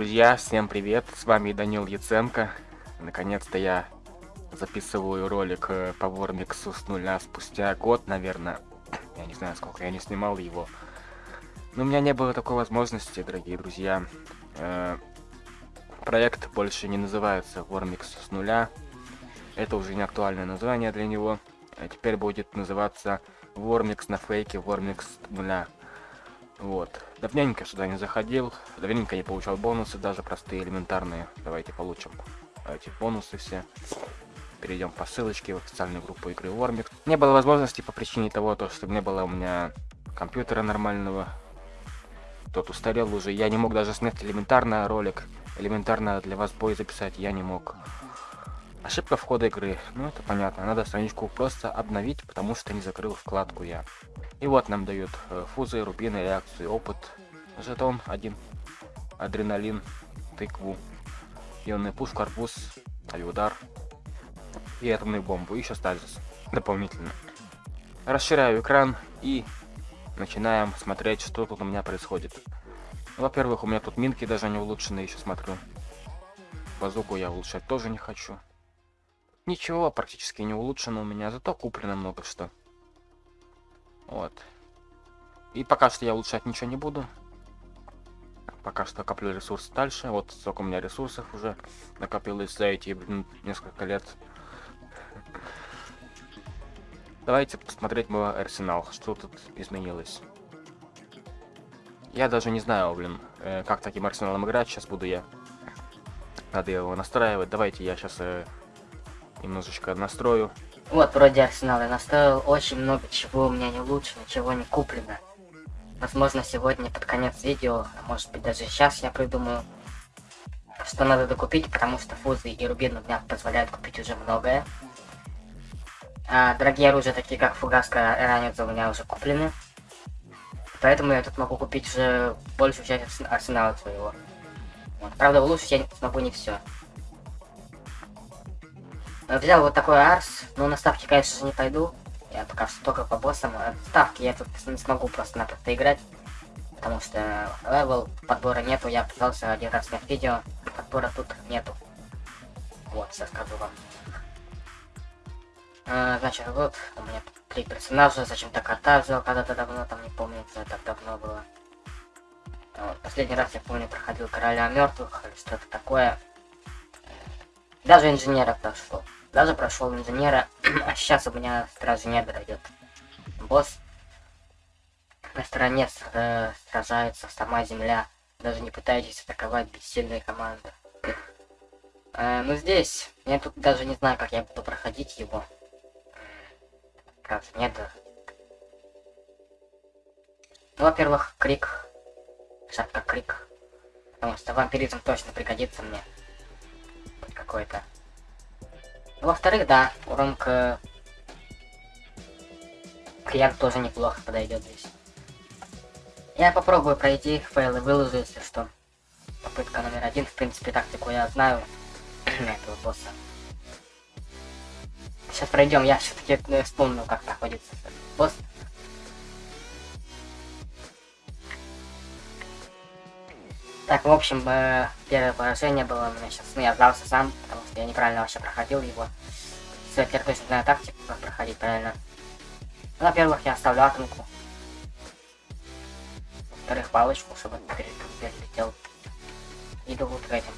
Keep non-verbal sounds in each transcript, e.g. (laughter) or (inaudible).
друзья, всем привет, с вами Данил Яценко. Наконец-то я записываю ролик э, по Вормиксу с нуля спустя год, наверное. (coughs) Я не знаю, сколько я не снимал его. Но у меня не было такой возможности, дорогие друзья. Э, проект больше не называется Вормикс с нуля. Это уже не актуальное название для него. А теперь будет называться Вормикс на фейке Вормикс нуля. Вот. Давненько сюда не заходил, давненько не получал бонусы, даже простые, элементарные. Давайте получим эти бонусы все. Перейдем по ссылочке в официальную группу игры Вормикс. Не было возможности по причине того, то, что не было у меня компьютера нормального. Тот устарел уже. Я не мог даже снять элементарно ролик. Элементарно для вас бой записать я не мог. Ошибка входа игры. Ну, это понятно. Надо страничку просто обновить, потому что не закрыл вкладку я. И вот нам дают э, фузы, рубины, реакции, опыт. Жетон один. Адреналин, тыкву. Ионный пушку, арбуз, авиудар. И атомную бомбу. Еще стазис. Дополнительно. Расширяю экран и начинаем смотреть, что тут у меня происходит. Во-первых, у меня тут минки даже не улучшены, еще смотрю. Базуку я улучшать тоже не хочу. Ничего практически не улучшено у меня, зато куплено много что. Вот. И пока что я улучшать ничего не буду. Пока что коплю ресурс дальше. Вот сколько у меня ресурсов уже накопилось за эти, блин, несколько лет. Давайте посмотреть мой арсенал, что тут изменилось. Я даже не знаю, блин, э, как таким арсеналом играть. Сейчас буду я. Надо его настраивать. Давайте я сейчас э, немножечко настрою. Вот, вроде арсенал я настроил. Очень много чего у меня не лучше, ничего не куплено. Возможно, сегодня под конец видео, а может быть даже сейчас я придумаю, что надо докупить, потому что фузы и рубин у меня позволяют купить уже многое. А, дорогие оружия, такие как фугаска и ранец, у меня уже куплены. Поэтому я тут могу купить уже большую часть арсенала своего. Вот. Правда, улучшить я смогу не все. Взял вот такой арс, но на ставки, конечно же, не пойду. Я пока что только по боссам. Э, ставки я тут не смогу просто-напросто играть. Потому что level подбора нету. Я пытался один раз снять видео. Подбора тут нету. Вот, сейчас скажу вам. А, значит, вот у меня три персонажа. Зачем-то кота взял когда-то давно, там не помню, это давно было. Вот, последний раз я помню проходил короля мертвых или что-то такое. Даже инженера прошел. Даже прошел инженера, (clears throat) а сейчас у меня стражи не дойдет. Босс на стороне э, сражается сама земля. Даже не пытаетесь атаковать бессильные команды. Э, ну здесь, я тут даже не знаю, как я буду проходить его. Как нет. Ну, во-первых, крик. Шапка крик. Потому что вампиризм точно пригодится мне. Какой-то. Во-вторых, да, урон к... К яд тоже неплохо подойдет здесь. Я попробую пройти фейлы, выложу, если что. Попытка номер один, в принципе, тактику я знаю на (clears throat) этого босса. Сейчас пройдем, я все-таки э, вспомнил, как находится босс. Так, в общем, э, первое поражение было у меня сейчас. Ну, я сдался сам, потому что я неправильно вообще проходил его. Все, теперь точно знаю тактику, как проходить правильно. Ну, во-первых, я оставлю атомку. Во-вторых, палочку, чтобы перелетел. Иду вот к этим.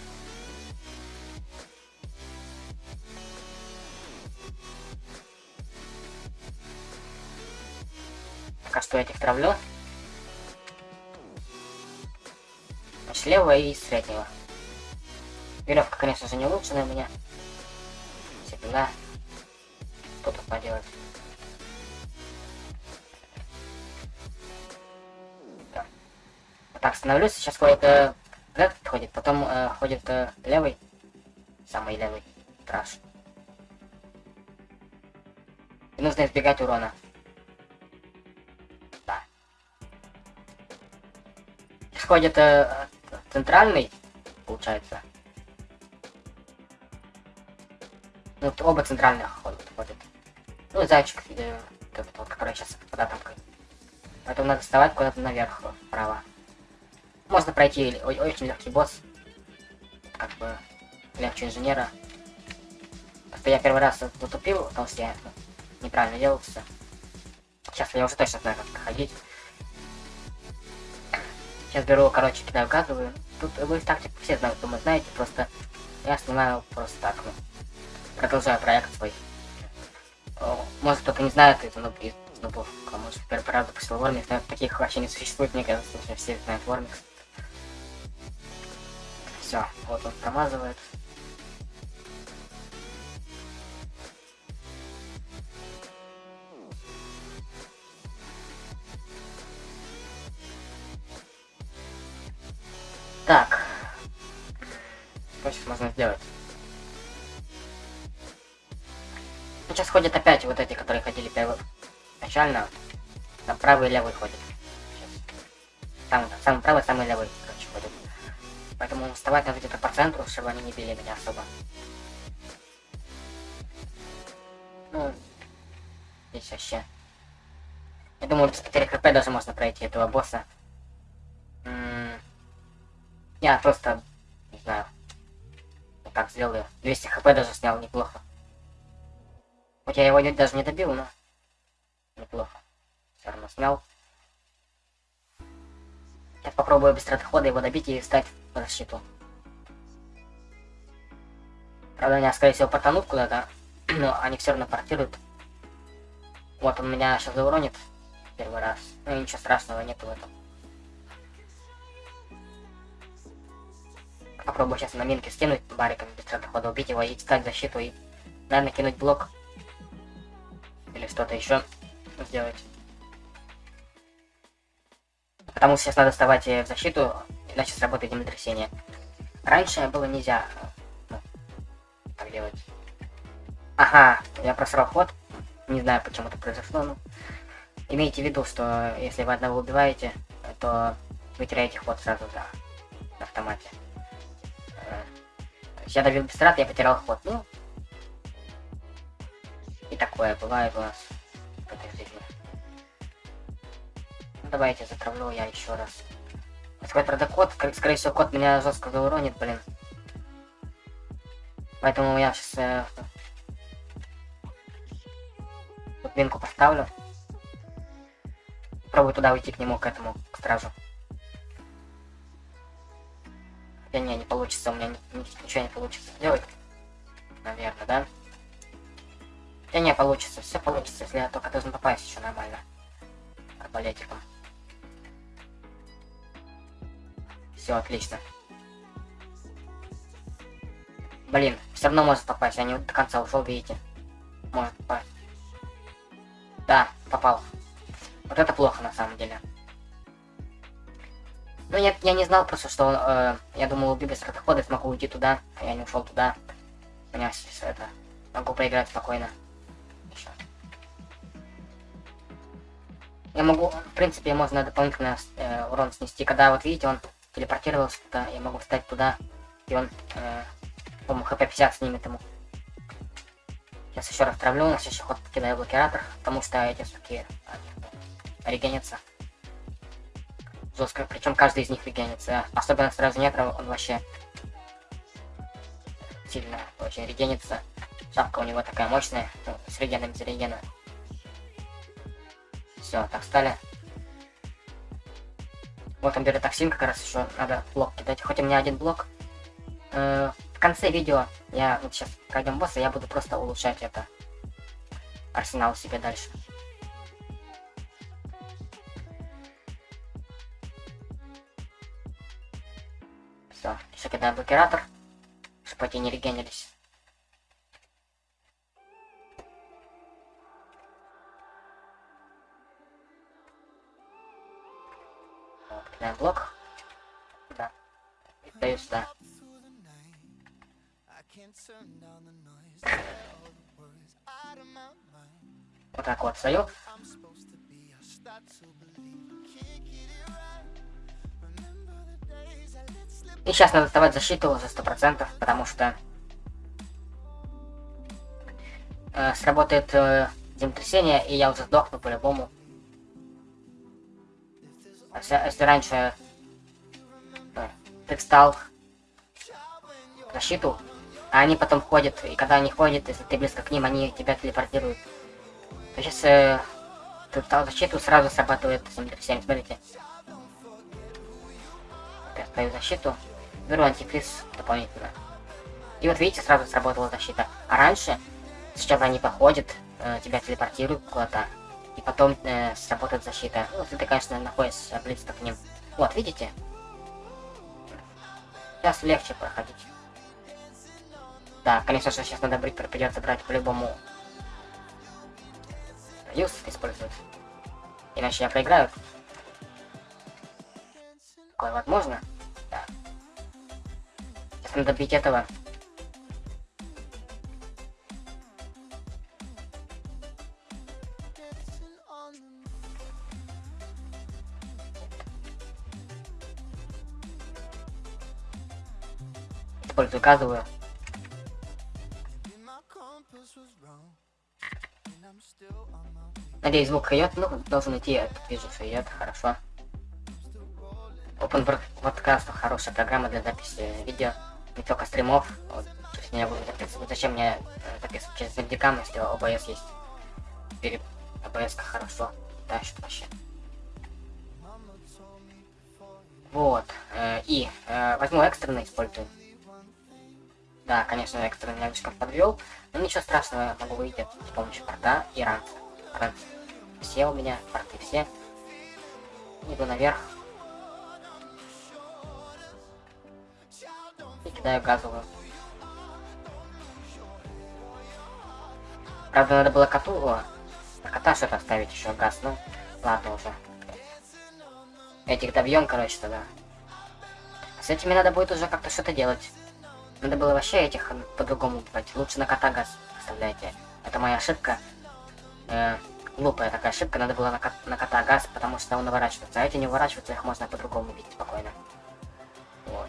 Пока что этих травлю. Слева и среднего. Веревка, конечно же, не улучшена у меня. Всегда. Что тут поделать? Да. Так, становлюсь. Сейчас ходит э, этот ходит, потом э, ходит э, левый. Самый левый. Траш. И нужно избегать урона. Да. Исходит э, центральный, получается. Ну, вот оба центральных ходят. ходят. Ну, зайчик, э, тот, тот, который сейчас под атомкой. Поэтому надо вставать куда-то наверх, вправо. Можно пройти очень легкий босс. как бы легче инженера. Просто я первый раз затупил, потому что я ну, неправильно делал все. Сейчас я уже точно знаю, как проходить. Сейчас беру, короче, кидаю газовую. Тут вы тактику все знают, думаю, знаете, просто я снимаю просто так, ну. Продолжаю проект свой. Может кто-то не знает это, но из нубов, кому может первый раз запустил Вормикс, но таких вообще не существует, мне кажется, что все знают Вормикс. Все, вот он промазывает. Можно сделать? Сейчас ходят опять вот эти, которые ходили первый... Начально. Там правый и левый ходят. Там, самый правый, самый левый, короче, ходят. Поэтому вставать надо где-то по центру, чтобы они не били меня особо. Ну, здесь вообще. Я думаю, без потери хп даже можно пройти этого босса. М -м я просто, вот так сделаю. 200 хп даже снял, неплохо. Хоть я его даже не добил, но неплохо. Все равно снял. Сейчас попробую без траты хода его добить и встать в защиту. Правда, меня, скорее всего, потонут куда-то, (clears throat) но они все равно портируют. Вот он меня сейчас зауронит первый раз. Ну ничего страшного нету в этом. Попробую сейчас на минке скинуть бариком траты хода, убить его и встать в защиту и, наверное, кинуть блок. Или что-то еще сделать. Потому что сейчас надо вставать э, в защиту, иначе сработает землетрясение. Раньше было нельзя э, ну, так делать. Ага, я просрал ход. Не знаю, почему это произошло, но... Имейте в виду, что если вы одного убиваете, то вы теряете ход сразу, да, на автомате. Э, Я давил без я потерял ход. Ну, и такое бывает у нас жизни. Ну, давайте затравлю я еще раз. Сказать, правда, кот, скорее, всего, кот меня жестко зауронит, блин. Поэтому я сейчас э, тут минку поставлю. Пробую туда уйти к нему, к этому, к стражу. Хотя не, не получится, у меня ни- ни- ничего не получится сделать. Наверное, да? Да не получится, все получится, если я только должен попасть еще нормально. Арбалетиком. Все, отлично. Блин, все равно может попасть, я не до конца ушел, видите. Может попасть. Да, попал. Вот это плохо на самом деле. Ну я, я не знал просто, что э, я думал, убью без хода, смогу уйти туда, а я не ушел туда. У меня сейчас это. Могу проиграть спокойно. Ещё. Я могу, в принципе, можно дополнительно э, урон снести. Когда вот видите, он телепортировался туда, я могу встать туда, и он, э, по-моему, хп 50 снимет ему. Сейчас еще раз травлю, на следующий ход кидаю блокиратор, потому что эти суки регенятся. Жестко, причем каждый из них регенится. Особенно сразу метров он вообще сильно очень регенится. Шапка у него такая мощная, ну, с регеном за регена. Все, так стали. Вот он берет токсин, как раз еще надо блок кидать. Хоть у меня один блок. Э, в конце видео я вот сейчас пройдем босса, я буду просто улучшать это арсенал себе дальше. Все, еще кидаю блокиратор, чтобы эти не регенились. Кидаем блок. Да. И даю сюда. Вот так вот стою. И сейчас надо вставать защиту за сто процентов, потому что э, сработает э, землетрясение, и я уже сдохну по-любому. А Если, если раньше э, ты встал, защиту, а они потом ходят, и когда они ходят, если ты близко к ним, они тебя телепортируют. То сейчас э, тут защиту сразу срабатывает 737, смотрите. Ставлю защиту, беру антифриз дополнительно. И вот видите, сразу сработала защита. А раньше, сначала они походят, э, тебя телепортируют куда-то, и потом э, сработает защита. Ну, если ты, конечно, находишься близко к ним. Вот, видите? Сейчас легче проходить. Да, конечно же, сейчас надо брить, придется брать по-любому. Юз использовать. Иначе я проиграю. Такое возможно? Да. Сейчас надо бить этого. Использую газовую. Надеюсь, звук идет. Ну, должен идти. Я тут вижу, что идет. Хорошо. Open Broadcast хорошая программа для записи видео. Не только стримов. Вот, то я буду записывать. Зачем мне э, записывать через Webcam, если OBS есть? Теперь OBS хорошо. Тащит вообще. Вот. Э, и э, возьму экстренно использую. Да, конечно, экстренно меня слишком подвел. Но ничего страшного, могу выйти с помощью порта и ранца. Ранц. Все у меня, порты все. Иду наверх. Кидаю газовую. Правда, надо было коту... О, кота что-то оставить еще газ, ну, ладно уже. Этих добьем, короче, тогда. С этими надо будет уже как-то что-то делать. Надо было вообще этих по-другому убивать. Лучше на кота газ оставляйте. Это моя ошибка. Э, глупая такая ошибка. Надо было на, кот на кота газ, потому что он наворачивается. А эти не уворачиваются, их можно по-другому убить спокойно. Вот.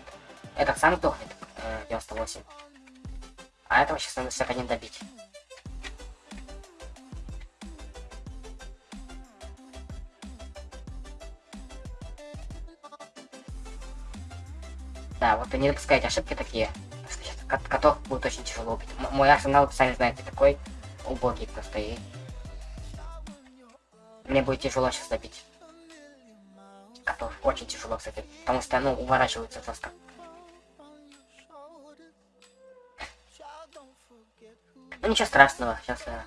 Этот сам тухнет, э, 98. А этого сейчас надо всех один добить. Да, вот и не допускайте ошибки такие. Кот котов будет очень тяжело убить. М мой арсенал, сами знаете, такой убогий просто и... Мне будет тяжело сейчас добить. Котов очень тяжело, кстати. Потому что, ну, уворачиваются жестко. Ничего страшного, сейчас э,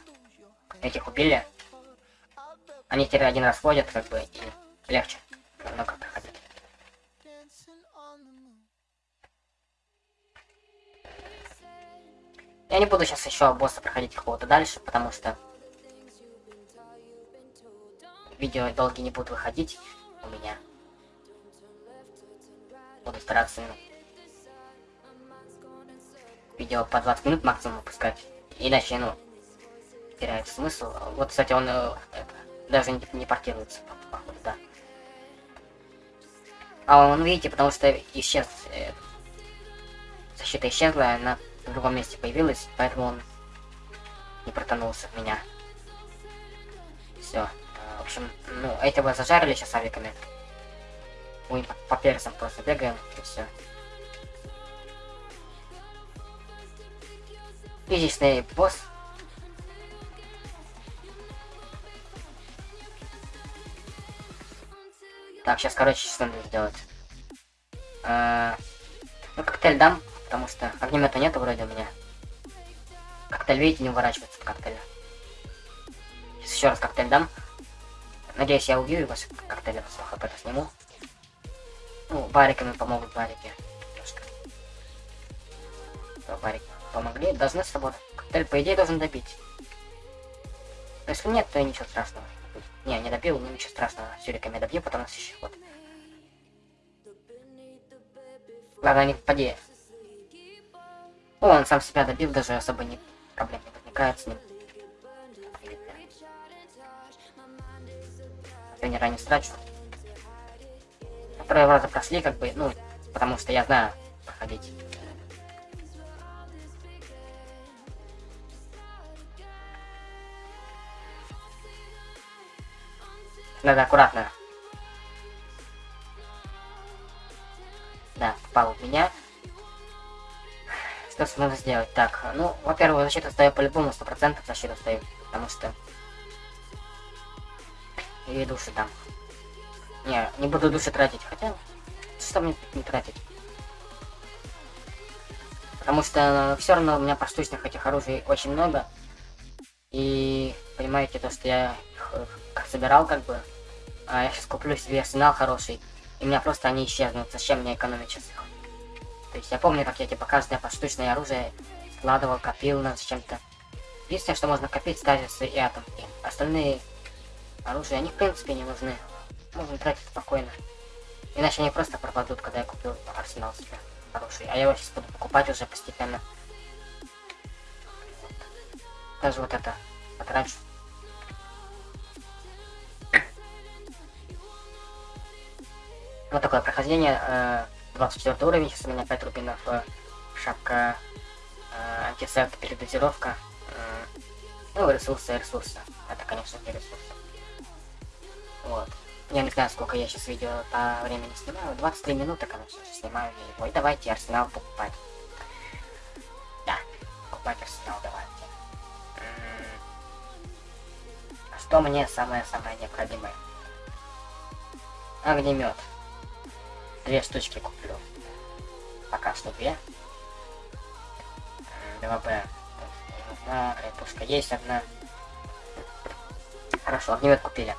этих убили. Они теперь один раз ходят, как бы, и легче намного проходить. Я не буду сейчас еще босса проходить какого-то дальше, потому что видео долгие не будут выходить у меня. Буду стараться ну, видео по 20 минут максимум выпускать. Иначе, ну, теряет смысл. Вот, кстати, он э, это, даже не, не портируется, походу, да. А он, видите, потому что исчез... Э, защита исчезла, она в другом месте появилась, поэтому он не протонулся в меня. Все. В общем, ну, этого зажарили сейчас авиками. Мы по, по персам просто бегаем, и все. Физичный босс. Так, сейчас, короче, что надо сделать. А, ну, коктейль дам, потому что огнемета нету вроде у меня. Коктейль, видите, не уворачивается от коктейля. Сейчас еще раз коктейль дам. Надеюсь, я убью его с коктейля, с хп сниму. Ну, бариками помогут барики. Немножко. Барики помогли, должны сработать. Коктейль, по идее, должен добить. Но если нет, то ничего страшного. Не, не добил, ну ничего страшного. Сюриками добью, потом на следующий ход. Ладно, не попади. О, он сам себя добил, даже особо не проблем не возникает с ним. Тренера не страчу. Второй раза прошли, как бы, ну, потому что я знаю проходить. Надо аккуратно. Да, попал в меня. просто надо сделать? Так, ну, во-первых, защиту стою по-любому, 100% защиту стою, потому что... И души там. Не, не буду души тратить, хотя... Что мне не тратить? Потому что все равно у меня поштучных этих оружий очень много. И понимаете, то, что я их собирал как бы. А я сейчас куплю себе арсенал хороший. И у меня просто они исчезнут. Зачем мне экономить сейчас их? То есть я помню, как я типа каждое поштучное оружие складывал, копил на чем-то. Единственное, что можно копить, стазисы и атомки. Остальные оружия, они в принципе не нужны. Можно тратить спокойно. Иначе они просто пропадут, когда я купил арсенал себе хороший. А я его сейчас буду покупать уже постепенно. Даже вот это потрачу. Вот такое прохождение. Э 24 уровень, сейчас у меня 5 рубинов, э, шапка, э, антисет, передозировка, э, ну, ресурсы, ресурсы. Это, конечно, не ресурсы. Вот. Я не знаю, сколько я сейчас видео по времени снимаю. 23 минуты, конечно, снимаю я. И давайте арсенал покупать. Да, покупать арсенал давайте. А что мне самое-самое необходимое? Огнемет. Две штучки куплю. Пока что две. 2Б. Одна, пушка есть одна. Хорошо, огнемет купили.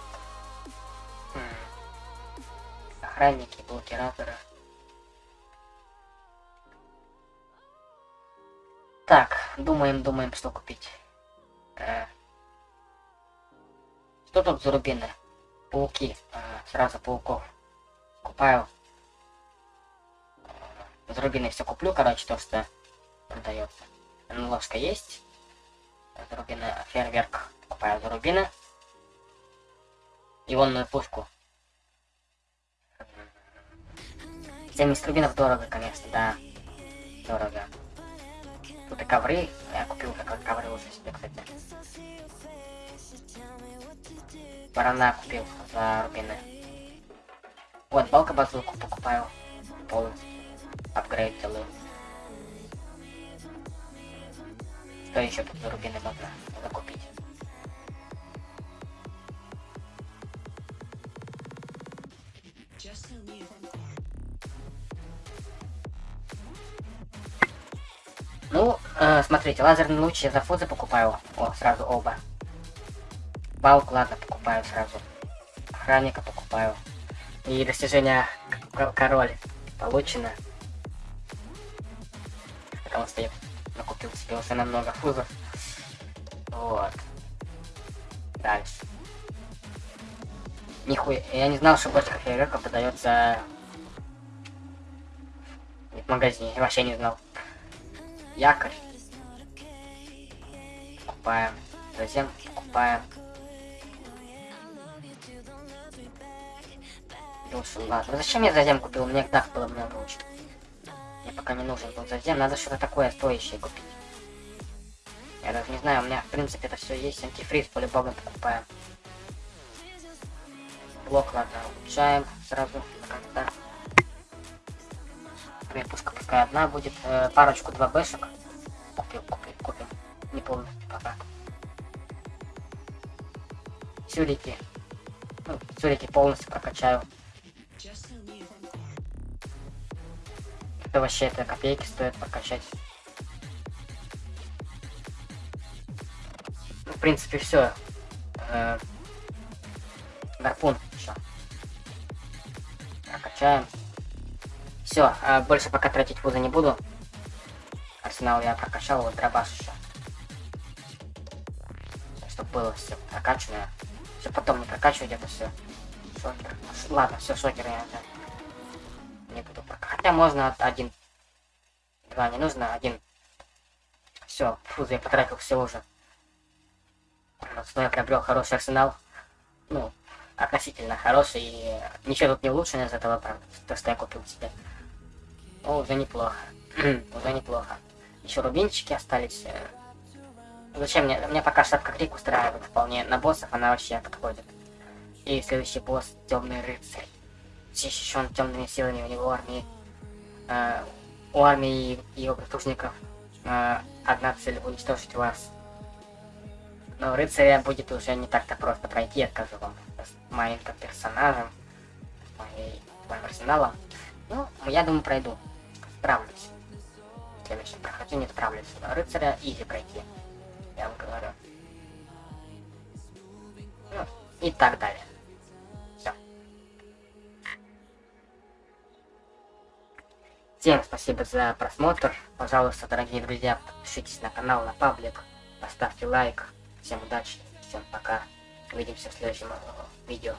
Охранники, блокираторы. Так, думаем, думаем, что купить. Э, что тут за рубины? Пауки. Э, сразу пауков. Купаю за рубины все куплю, короче, то, что продается. Ложка есть. За рубины фейерверк покупаю за рубины. Ионную пушку. 70 рубинов дорого, конечно, да. Дорого. Тут и ковры. Я купил как ковры уже себе, кстати. Барана купил за рубины. Вот, балка базуку покупаю полностью апгрейд делаю. Что еще тут за рубины можно закупить? Ну, э, смотрите, лазерный луч я за фузы покупаю. О, сразу оба. Балк, ладно, покупаю сразу. Охранника покупаю. И достижение король получено потому что я накупил себе уже намного фузов. Вот. Дальше. Нихуя. Я не знал, что бочка фейерверка продается в магазине. Я вообще не знал. Якорь. Покупаем. Затем покупаем. Душу, ладно. Ну зачем я затем купил? Мне так было много очень пока не нужен был зазем. Надо что-то такое стоящее купить. Я даже не знаю, у меня в принципе это все есть. Антифриз по-любому покупаем. Блок, ладно, улучшаем сразу как-то. Пушка пускай одна будет. Э, парочку 2 бэшек. Купил, купил, купил. Не полностью пока. Сюрики. Ну, сюрики полностью прокачаю. Это вообще это копейки стоит прокачать. Ну, в принципе, все. Э, гарпун еще. Прокачаем. Все, э, больше пока тратить вузы не буду. Арсенал я прокачал, вот дробаш еще. Чтобы было все прокачанное. Все потом не прокачивать это все. Шокер. Ладно, все, шокер я пока. Хотя можно один. Два не нужно, один. Все, фу, я потратил все уже. Но я приобрел хороший арсенал. Ну, относительно хороший. И ничего тут не улучшено из этого, правда. То, что я купил себе. Ну, уже неплохо. (clears throat) уже неплохо. Еще рубинчики остались. Зачем мне? Мне пока шапка крик устраивает вполне. На боссов она вообще подходит. И следующий босс темный рыцарь защищен темными силами у него армии. Э, у армии и его прислужников э, одна цель уничтожить вас. Но рыцаря будет уже не так-то просто пройти, я скажу вам. С моим персонажем, моей, моим арсеналом. Ну, я думаю, пройду. Справлюсь. В следующем прохождении справлюсь. Рыцаря изи пройти. Я вам говорю. Ну, и так далее. Всем спасибо за просмотр. Пожалуйста, дорогие друзья, подпишитесь на канал, на паблик, поставьте лайк. Всем удачи, всем пока. Увидимся в следующем видео.